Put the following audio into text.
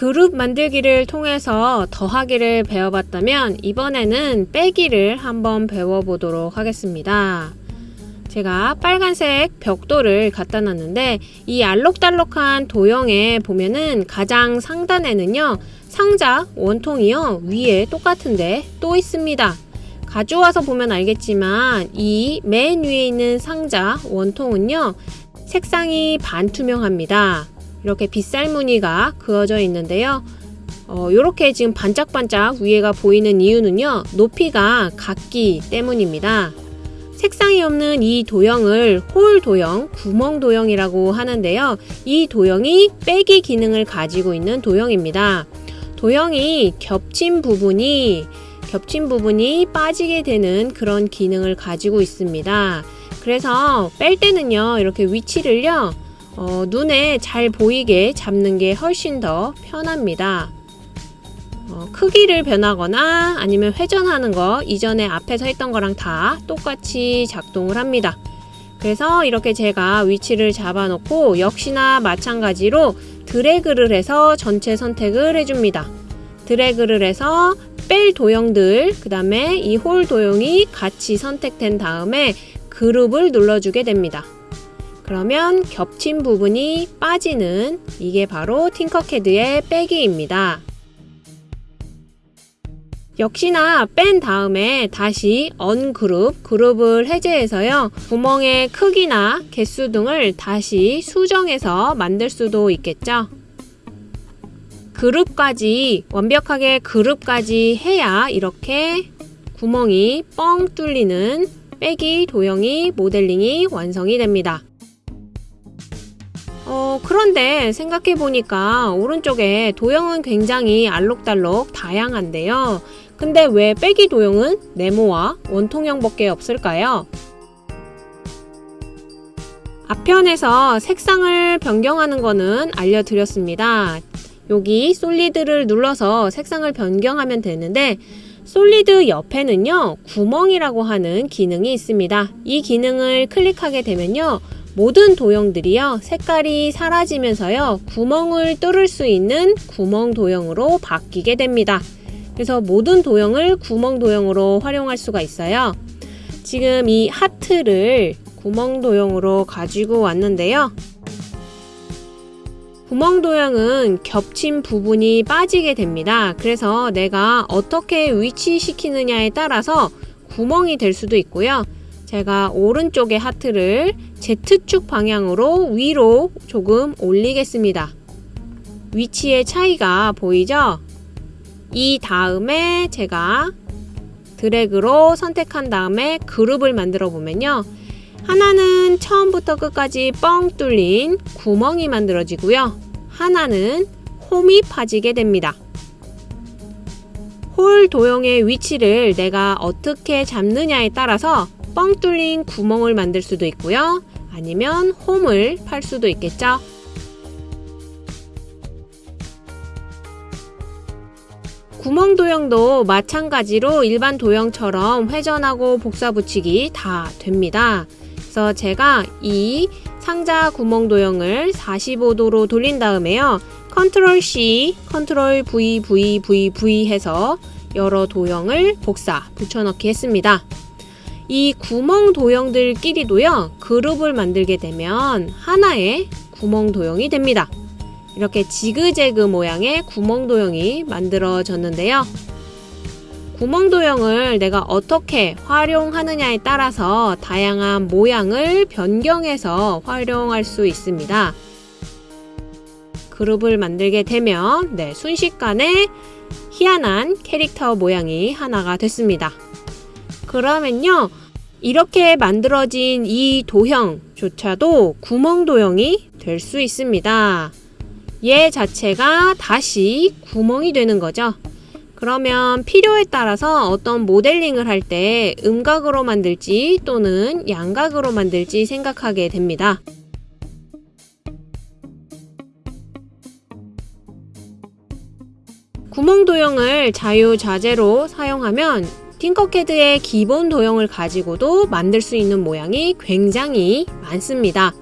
그룹 만들기를 통해서 더하기를 배워봤다면 이번에는 빼기를 한번 배워보도록 하겠습니다. 제가 빨간색 벽돌을 갖다 놨는데 이 알록달록한 도형에 보면은 가장 상단에는요 상자 원통이요 위에 똑같은데 또 있습니다. 가져와서 보면 알겠지만 이 맨 위에 있는 상자 원통은요 색상이 반투명합니다. 이렇게 빗살 무늬가 그어져 있는데요. 어, 이렇게 지금 반짝반짝 위에가 보이는 이유는요 높이가 같기 때문입니다. 색상이 없는 이 도형을 홀 도형, 구멍 도형이라고 하는데요. 이 도형이 빼기 기능을 가지고 있는 도형입니다. 도형이 겹친 부분이 겹친 부분이 빠지게 되는 그런 기능을 가지고 있습니다. 그래서 뺄 때는요, 이렇게 위치를요, 어, 눈에 잘 보이게 잡는 게 훨씬 더 편합니다. 어, 크기를 변하거나 아니면 회전하는 거 이전에 앞에서 했던 거랑 다 똑같이 작동을 합니다. 그래서 이렇게 제가 위치를 잡아 놓고 역시나 마찬가지로 드래그를 해서 전체 선택을 해줍니다. 드래그를 해서 뺄 도형들 그 다음에 이 홀 도형이 같이 선택된 다음에 그룹을 눌러주게 됩니다. 그러면 겹친 부분이 빠지는 이게 바로 팅커캐드의 빼기입니다. 역시나 뺀 다음에 다시 언그룹, 그룹을 해제해서요. 구멍의 크기나 개수 등을 다시 수정해서 만들 수도 있겠죠. 그룹까지 완벽하게 그룹까지 해야 이렇게 구멍이 뻥 뚫리는 빼기 도형이 모델링이 완성이 됩니다. 어, 그런데 생각해 보니까 오른쪽에 도형은 굉장히 알록달록 다양한데요. 근데 왜 빼기 도형은 네모와 원통형밖에 없을까요? 앞편에서 색상을 변경하는 거는 알려드렸습니다. 여기 솔리드를 눌러서 색상을 변경하면 되는데 솔리드 옆에는요 구멍이라고 하는 기능이 있습니다. 이 기능을 클릭하게 되면요 모든 도형들이요 색깔이 사라지면서요 구멍을 뚫을 수 있는 구멍 도형으로 바뀌게 됩니다. 그래서 모든 도형을 구멍 도형으로 활용할 수가 있어요. 지금 이 하트를 구멍 도형으로 가지고 왔는데요. 구멍 도형은 겹친 부분이 빠지게 됩니다. 그래서 내가 어떻게 위치시키느냐에 따라서 구멍이 될 수도 있고요. 제가 오른쪽의 하트를 Z축 방향으로 위로 조금 올리겠습니다. 위치의 차이가 보이죠? 이 다음에 제가 드래그로 선택한 다음에 그룹을 만들어 보면요. 하나는 처음부터 끝까지 뻥 뚫린 구멍이 만들어지고요. 하나는 홈이 파지게 됩니다. 홀 도형의 위치를 내가 어떻게 잡느냐에 따라서 뻥 뚫린 구멍을 만들 수도 있고요. 아니면 홈을 팔 수도 있겠죠. 구멍 도형도 마찬가지로 일반 도형처럼 회전하고 복사 붙이기 다 됩니다. 그래서 제가 이 상자 구멍 도형을 45도로 돌린 다음에요. control C, control V, V, V, V 해서 여러 도형을 복사 붙여넣기 했습니다. 이 구멍 도형들끼리도요, 그룹을 만들게 되면 하나의 구멍 도형이 됩니다. 이렇게 지그재그 모양의 구멍 도형이 만들어졌는데요. 구멍 도형을 내가 어떻게 활용하느냐에 따라서 다양한 모양을 변경해서 활용할 수 있습니다. 그룹을 만들게 되면 네, 순식간에 희한한 캐릭터 모양이 하나가 됐습니다. 그러면요. 이렇게 만들어진 이 도형조차도 구멍 도형이 될 수 있습니다. 얘 자체가 다시 구멍이 되는 거죠. 그러면 필요에 따라서 어떤 모델링을 할 때 음각으로 만들지 또는 양각으로 만들지 생각하게 됩니다. 구멍 도형을 자유자재로 사용하면 팅커캐드의 기본 도형을 가지고도 만들 수 있는 모양이 굉장히 많습니다.